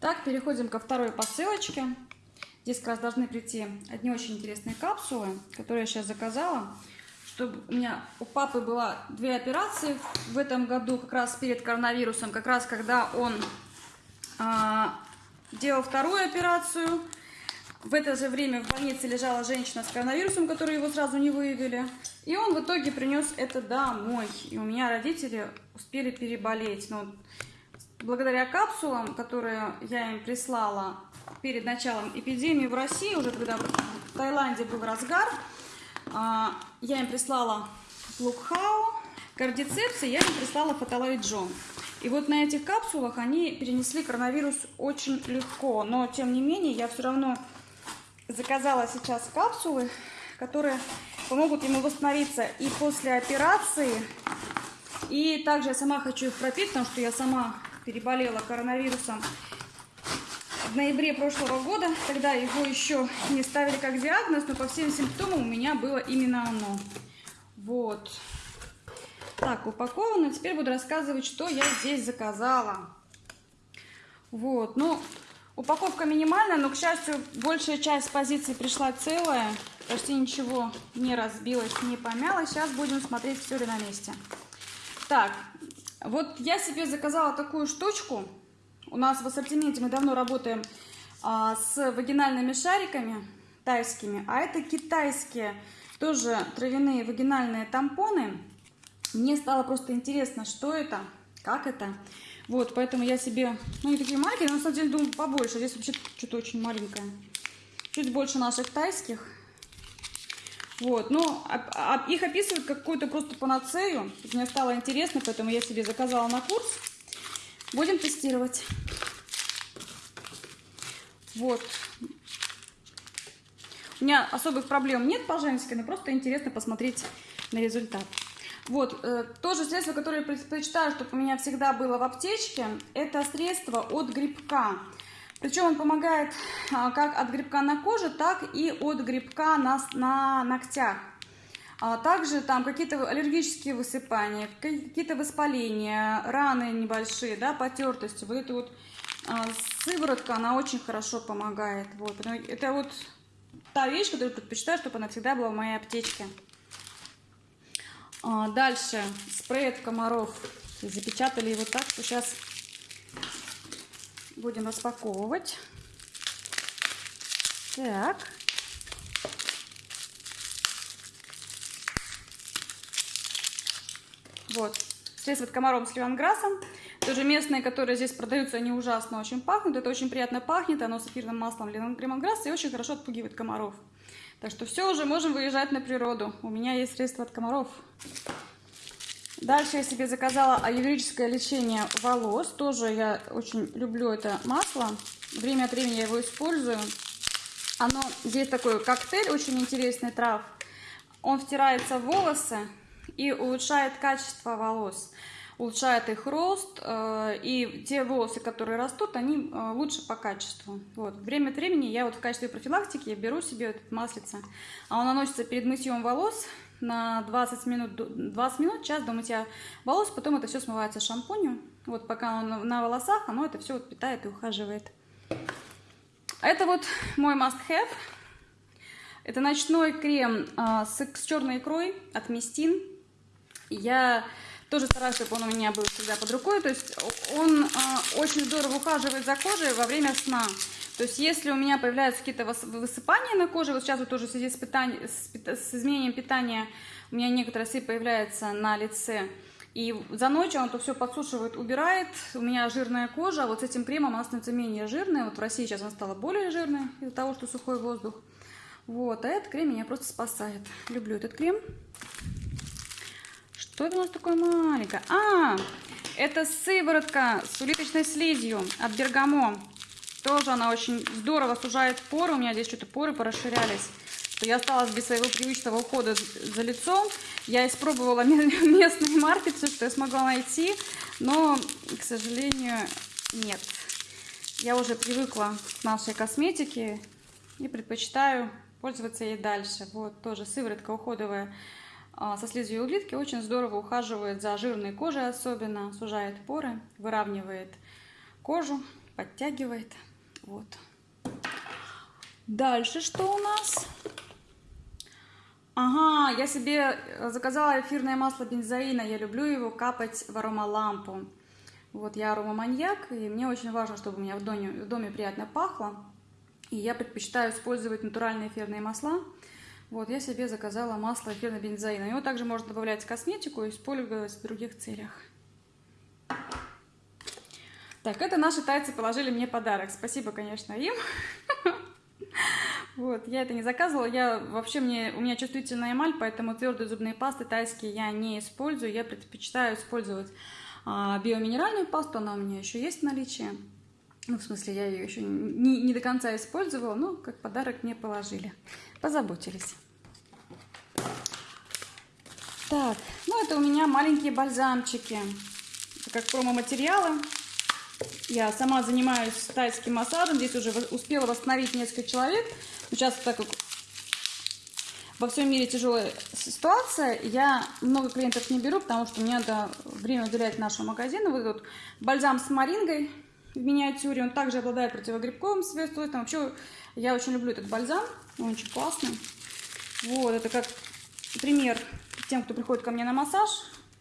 Так, переходим ко второй посылочке. Здесь как раз должны прийти одни очень интересные капсулы, которые я сейчас заказала. Чтобы у меня у папы была две операции в этом году, как раз перед коронавирусом, как раз когда он а, делал вторую операцию. В это же время в больнице лежала женщина с коронавирусом, которую его сразу не выявили. И он в итоге принес это домой. И у меня родители успели переболеть. Но благодаря капсулам, которые я им прислала перед началом эпидемии в России, уже когда в Таиланде был разгар, а, я им прислала Лукхау, кардицепс, и я им прислала фаталоид Джон. И вот на этих капсулах они перенесли коронавирус очень легко. Но, тем не менее, я все равно заказала сейчас капсулы, которые помогут ему восстановиться и после операции. И также я сама хочу их пропить, потому что я сама переболела коронавирусом в ноябре прошлого года. Тогда его еще не ставили как диагноз, но по всем симптомам у меня было именно оно. Вот. Так, упаковано. Теперь буду рассказывать, что я здесь заказала. Вот, ну, упаковка минимальная, но, к счастью, большая часть позиций пришла целая. Почти ничего не разбилось, не помялось. Сейчас будем смотреть, все ли на месте. Так, вот я себе заказала такую штучку. У нас в ассортименте мы давно работаем а, с вагинальными шариками тайскими, а это китайские тоже травяные вагинальные тампоны. Мне стало просто интересно, что это, как это. Вот, поэтому я себе, ну, не такие маленькие, но на самом деле думаю побольше. Здесь вообще что-то очень маленькое. Чуть больше наших тайских. Вот, ну, их описывают какую-то просто панацею. Мне стало интересно, поэтому я себе заказала на курс. Будем тестировать. Вот. У меня особых проблем нет по женской, но просто интересно посмотреть на результат. Вот, э, то же средство, которое я предпочитаю, чтобы у меня всегда было в аптечке, это средство от грибка. Причем он помогает а, как от грибка на коже, так и от грибка на, на ногтях. А также там какие-то аллергические высыпания, какие-то воспаления, раны небольшие, да, потертости. Вот эта вот а, сыворотка, она очень хорошо помогает. Вот. Это вот та вещь, которую предпочитаю, чтобы она всегда была в моей аптечке. Дальше спрей от комаров. Запечатали его так, что сейчас будем распаковывать. Так. Вот. Средство от комаров с лимонграссом. Тоже местные, которые здесь продаются, они ужасно очень пахнут. Это очень приятно пахнет. Оно с эфирным маслом лимонграсса и очень хорошо отпугивает комаров. Так что все, уже можем выезжать на природу. У меня есть средства от комаров. Дальше я себе заказала аюрведическое лечение волос. Тоже я очень люблю это масло. Время от времени я его использую. Оно, здесь такой коктейль очень интересный трав. Он втирается в волосы и улучшает качество волос улучшает их рост, э, и те волосы, которые растут, они э, лучше по качеству. Вот. Время от времени я вот в качестве профилактики беру себе этот маслица, а он наносится перед мытьем волос на 20 минут, 20 минут, час до мытья волос, потом это все смывается шампунью. Вот пока он на волосах, оно это все вот питает и ухаживает. Это вот мой must-have. Это ночной крем а, с, с черной икрой от Мистин. Я тоже стараюсь, чтобы он у меня был всегда под рукой. То есть он э, очень здорово ухаживает за кожей во время сна. То есть если у меня появляются какие-то высыпания на коже, вот сейчас вот тоже в связи с, питанием, с, изменением питания у меня некоторые сыпь появляются на лице. И за ночь он это все подсушивает, убирает. У меня жирная кожа, а вот с этим кремом она становится менее жирная. Вот в России сейчас она стала более жирной из-за того, что сухой воздух. Вот, а этот крем меня просто спасает. Люблю этот крем. Что это у нас такое маленькое? А, это сыворотка с улиточной слизью от Бергамо. Тоже она очень здорово сужает поры. У меня здесь что-то поры порасширялись. Что я осталась без своего привычного ухода за лицом. Я испробовала местные марки, все, что я смогла найти. Но, к сожалению, нет. Я уже привыкла к нашей косметике и предпочитаю пользоваться ей дальше. Вот тоже сыворотка уходовая а, со слизью улитки очень здорово ухаживает за жирной кожей особенно, сужает поры, выравнивает кожу. подтягивает. Вот. Дальше что у нас? Ага, я себе заказала эфирное масло бензоина. Я люблю его капать в аромалампу. Вот я аромаманьяк, и мне очень важно, чтобы у меня в доме, в доме приятно пахло. И я предпочитаю использовать натуральные эфирные масла. Вот, я себе заказала масло эфирного бензоина. Его также можно добавлять в косметику и использовать в других целях. Так, это наши тайцы положили мне подарок. Спасибо, конечно, им. Вот, я это не заказывала. Я вообще мне у меня чувствительная эмаль, поэтому твердые зубные пасты тайские я не использую. Я предпочитаю использовать а, биоминеральную пасту. Она у меня еще есть в наличии. Ну, в смысле, я ее еще не, не до конца использовала, но как подарок мне положили. Позаботились. Так, ну это у меня маленькие бальзамчики. Это как промо-материалы. Я сама занимаюсь тайским массажем. Здесь уже успела восстановить несколько человек. Сейчас, так как во всем мире тяжелая ситуация, я много клиентов не беру, потому что мне надо время уделять нашему магазину. Вот этот бальзам с марингой в миниатюре. Он также обладает противогрибковым свойством. Вообще, я очень люблю этот бальзам. Он очень классный. Вот, это как пример тем, кто приходит ко мне на массаж.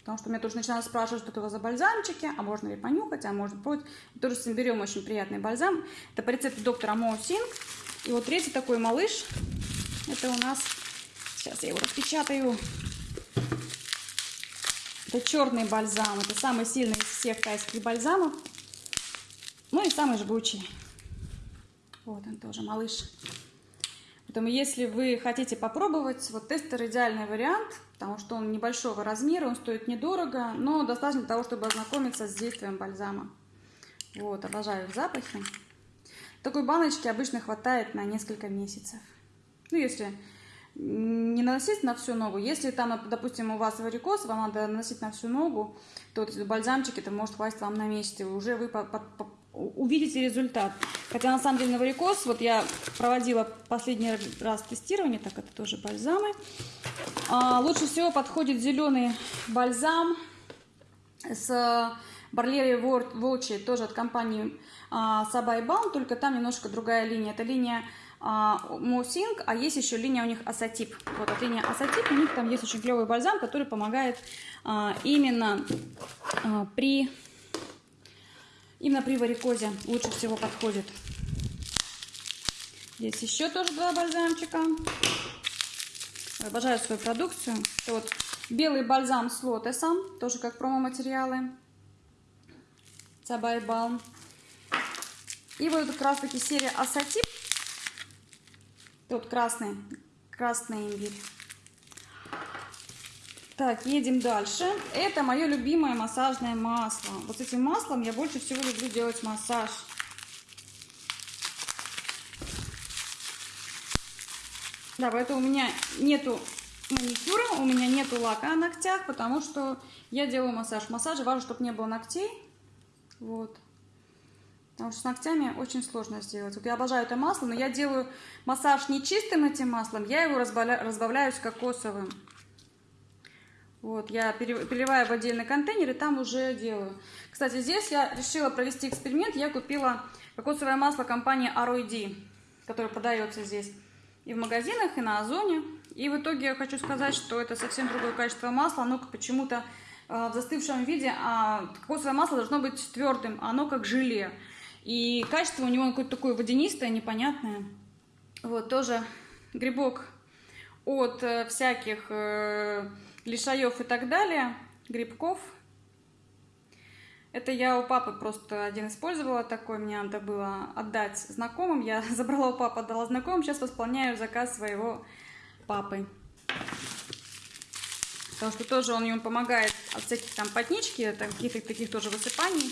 Потому что меня тоже начинают спрашивать, что это у вас за бальзамчики, а можно ли понюхать, а можно пробовать. Тоже с берем очень приятный бальзам. Это по рецепту доктора Мо Синг. И вот третий такой малыш. Это у нас... Сейчас я его распечатаю. Это черный бальзам. Это самый сильный из всех тайских бальзамов. Ну и самый жгучий. Вот он тоже, малыш. Поэтому, если вы хотите попробовать, вот тестер идеальный вариант, потому что он небольшого размера, он стоит недорого, но достаточно для того, чтобы ознакомиться с действием бальзама. Вот, обожаю запахи. Такой баночки обычно хватает на несколько месяцев. Ну, если не наносить на всю ногу. Если там, допустим, у вас варикоз, вам надо наносить на всю ногу, то бальзамчик это может хватить вам на месяц. И уже вы увидите результат. Хотя на самом деле на варикоз, вот я проводила последний раз тестирование, так это тоже бальзамы. А, лучше всего подходит зеленый бальзам с Барлери Волчи, тоже от компании а, Сабай Балм, только там немножко другая линия. Это линия а, Мосинг, а есть еще линия у них Асатип. Вот от линии Асатип, у них там есть очень клевый бальзам, который помогает а, именно а, при Именно при варикозе лучше всего подходит. Здесь еще тоже два бальзамчика. Обожаю свою продукцию. Это вот белый бальзам с лотосом, тоже как промо-материалы. Цабай Балм. И вот как раз таки серия Асатип. Тут красный, красный имбирь. Так, едем дальше. Это мое любимое массажное масло. Вот этим маслом я больше всего люблю делать массаж. Да, поэтому у меня нету маникюра, у меня нету лака на ногтях, потому что я делаю массаж. В массаже важно, чтобы не было ногтей. Вот. Потому что с ногтями очень сложно сделать. Вот я обожаю это масло, но я делаю массаж не чистым этим маслом, я его разбавляю с кокосовым. Вот, я переливаю в отдельный контейнер и там уже делаю. Кстати, здесь я решила провести эксперимент. Я купила кокосовое масло компании ROD, которое продается здесь и в магазинах, и на Озоне. И в итоге я хочу сказать, что это совсем другое качество масла. Оно почему-то э, в застывшем виде, а кокосовое масло должно быть твердым, а оно как желе. И качество у него какое-то такое водянистое, непонятное. Вот, тоже грибок от э, всяких... Лишаев и так далее, грибков. Это я у папы просто один использовала такой, мне надо было отдать знакомым. Я забрала у папы, отдала знакомым, сейчас восполняю заказ своего папы. Потому что тоже он ему помогает от всяких там потнички, каких-то таких тоже высыпаний.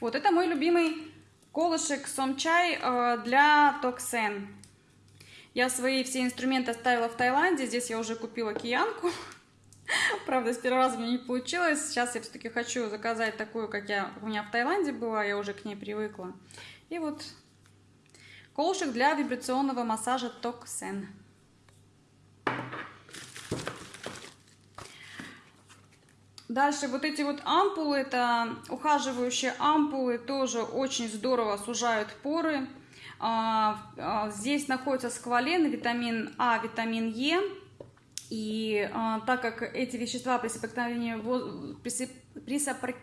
Вот это мой любимый колышек сомчай э, для токсен. Я свои все инструменты оставила в Таиланде. Здесь я уже купила киянку. Правда, с первого раза мне не получилось. Сейчас я все-таки хочу заказать такую, как я у меня в Таиланде была. Я уже к ней привыкла. И вот колышек для вибрационного массажа Токсен. Дальше вот эти вот ампулы, это ухаживающие ампулы, тоже очень здорово сужают поры. А, а, здесь находится сквален, витамин А, витамин Е. И а, так как эти вещества при соприкосновении, при, сопри,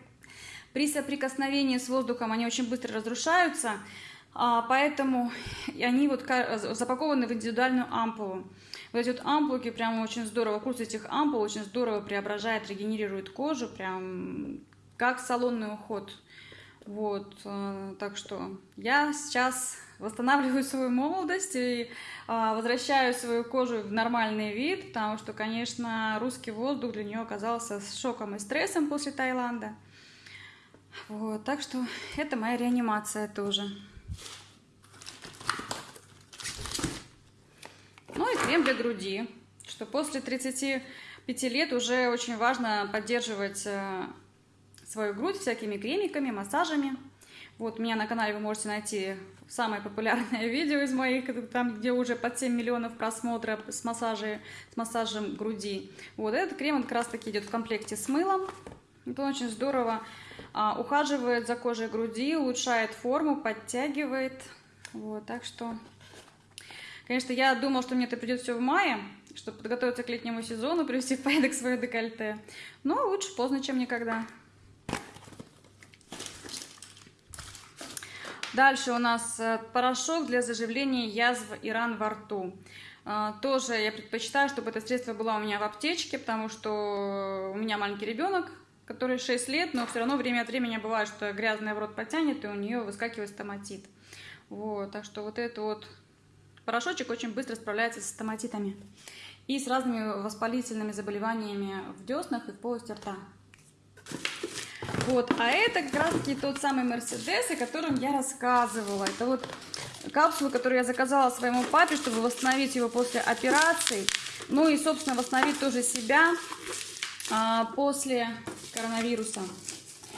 при соприкосновении с воздухом, они очень быстро разрушаются, поэтому они вот запакованы в индивидуальную ампулу. Вот эти вот ампулки прям очень здорово, курс этих ампул очень здорово преображает, регенерирует кожу, прям как салонный уход. Вот, э, так что я сейчас восстанавливаю свою молодость и а, возвращаю свою кожу в нормальный вид, потому что, конечно, русский воздух для нее оказался шоком и стрессом после Таиланда. Вот, так что это моя реанимация тоже. Ну и крем для груди, что после 35 лет уже очень важно поддерживать э, свою грудь всякими кремиками, массажами. Вот, меня на канале вы можете найти самое популярное видео из моих, там, где уже под 7 миллионов просмотров с, массажей, с массажем груди. Вот этот крем он как раз таки идет в комплекте с мылом. Это очень здорово а, ухаживает за кожей груди, улучшает форму, подтягивает. Вот, так что, конечно, я думала, что мне это придет все в мае, чтобы подготовиться к летнему сезону, привести в порядок свое декольте. Но лучше поздно, чем никогда. Дальше у нас э, порошок для заживления язв и ран во рту. А, тоже я предпочитаю, чтобы это средство было у меня в аптечке, потому что у меня маленький ребенок, который 6 лет, но все равно время от времени бывает, что грязный в рот потянет, и у нее выскакивает стоматит. Вот, так что вот этот вот порошочек очень быстро справляется с стоматитами и с разными воспалительными заболеваниями в деснах и в полости рта. Вот, а это как раз таки тот самый Мерседес, о котором я рассказывала. Это вот капсулы, которые я заказала своему папе, чтобы восстановить его после операции. Ну и, собственно, восстановить тоже себя а, после коронавируса.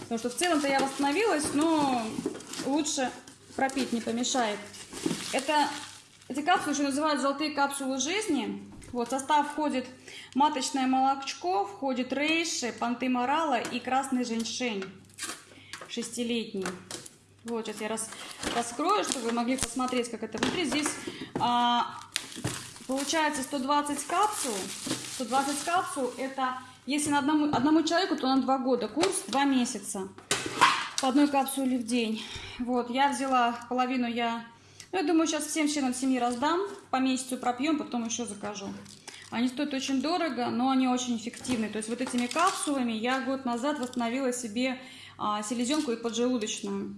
Потому что в целом-то я восстановилась, но лучше пропить не помешает. Это, эти капсулы еще называют золотые капсулы жизни. Вот, в состав входит маточное молочко, входит рейши, понты морала и красный женьшень шестилетний. Вот, сейчас я рас, раскрою, чтобы вы могли посмотреть, как это внутри. Здесь а, получается 120 капсул. 120 капсул это, если на одному, одному человеку, то на 2 года. Курс 2 месяца. По одной капсуле в день. Вот, я взяла половину, я я думаю, сейчас всем членам семьи раздам, по месяцу пропьем, потом еще закажу. Они стоят очень дорого, но они очень эффективны. То есть вот этими капсулами я год назад восстановила себе а, селезенку и поджелудочную.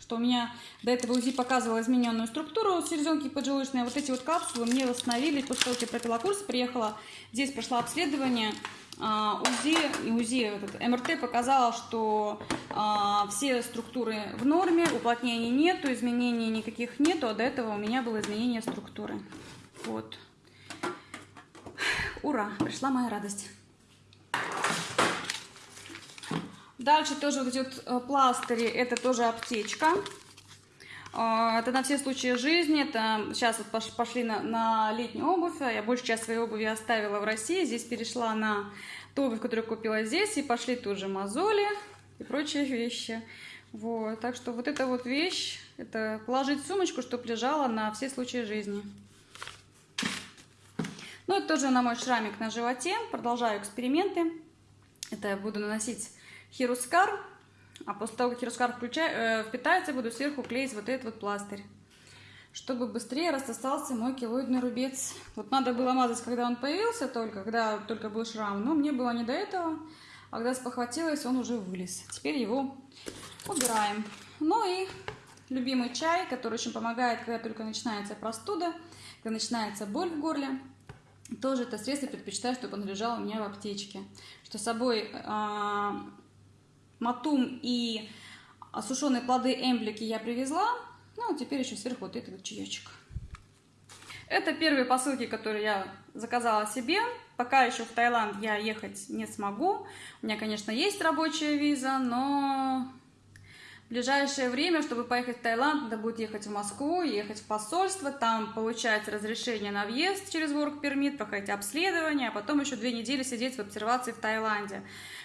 Что у меня до этого УЗИ показывала измененную структуру селезенки и поджелудочной. Вот эти вот капсулы мне восстановили. После того, как я пропила курс, приехала, здесь прошла обследование. А, УЗИ, УЗИ этот, МРТ показала, что а, все структуры в норме, уплотнений нету, изменений никаких нету, а до этого у меня было изменение структуры. Вот. Ура, пришла моя радость. Дальше тоже вот э, пластыри, это тоже аптечка. А, это на все случаи жизни. Это сейчас вот пошли на, на летнюю обувь. Я большую часть своей обуви оставила в России. Здесь перешла на ту обувь, которую купила здесь. И пошли тут же мозоли и прочие вещи. Вот. Так что вот эта вот вещь, это положить сумочку, чтобы лежала на все случаи жизни. Ну, это тоже на мой шрамик на животе. Продолжаю эксперименты. Это я буду наносить хирускар. А после того, как хирускар включаю, э, впитается, буду сверху клеить вот этот вот пластырь. Чтобы быстрее рассосался мой килоидный рубец. Вот надо было мазать, когда он появился только, когда только был шрам. Но мне было не до этого. А когда спохватилась, он уже вылез. Теперь его убираем. Ну и любимый чай, который очень помогает, когда только начинается простуда, когда начинается боль в горле. Тоже это средство предпочитаю, чтобы он лежал у меня в аптечке. Что с собой э, матум и сушеные плоды эмблики я привезла. Ну, а теперь еще сверху вот этот чаечек. Это первые посылки, которые я заказала себе. Пока еще в Таиланд я ехать не смогу. У меня, конечно, есть рабочая виза, но в ближайшее время, чтобы поехать в Таиланд, надо будет ехать в Москву, ехать в посольство, там получать разрешение на въезд через Work Permit, проходить обследование, а потом еще две недели сидеть в обсервации в Таиланде.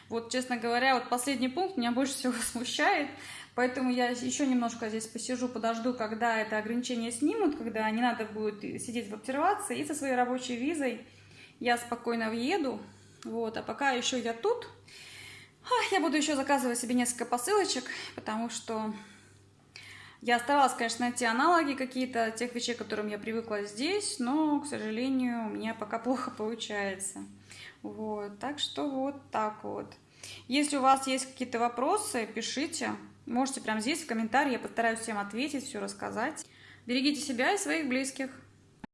Вот, честно говоря, вот последний пункт меня больше всего смущает, поэтому я еще немножко здесь посижу, подожду, когда это ограничение снимут, когда не надо будет сидеть в обсервации, и со своей рабочей визой я спокойно въеду, вот, а пока еще я тут, я буду еще заказывать себе несколько посылочек, потому что я старалась, конечно, найти аналоги какие-то тех вещей, к которым я привыкла здесь, но, к сожалению, у меня пока плохо получается. Вот, так что вот так вот. Если у вас есть какие-то вопросы, пишите. Можете прямо здесь в комментарии, я постараюсь всем ответить, все рассказать. Берегите себя и своих близких.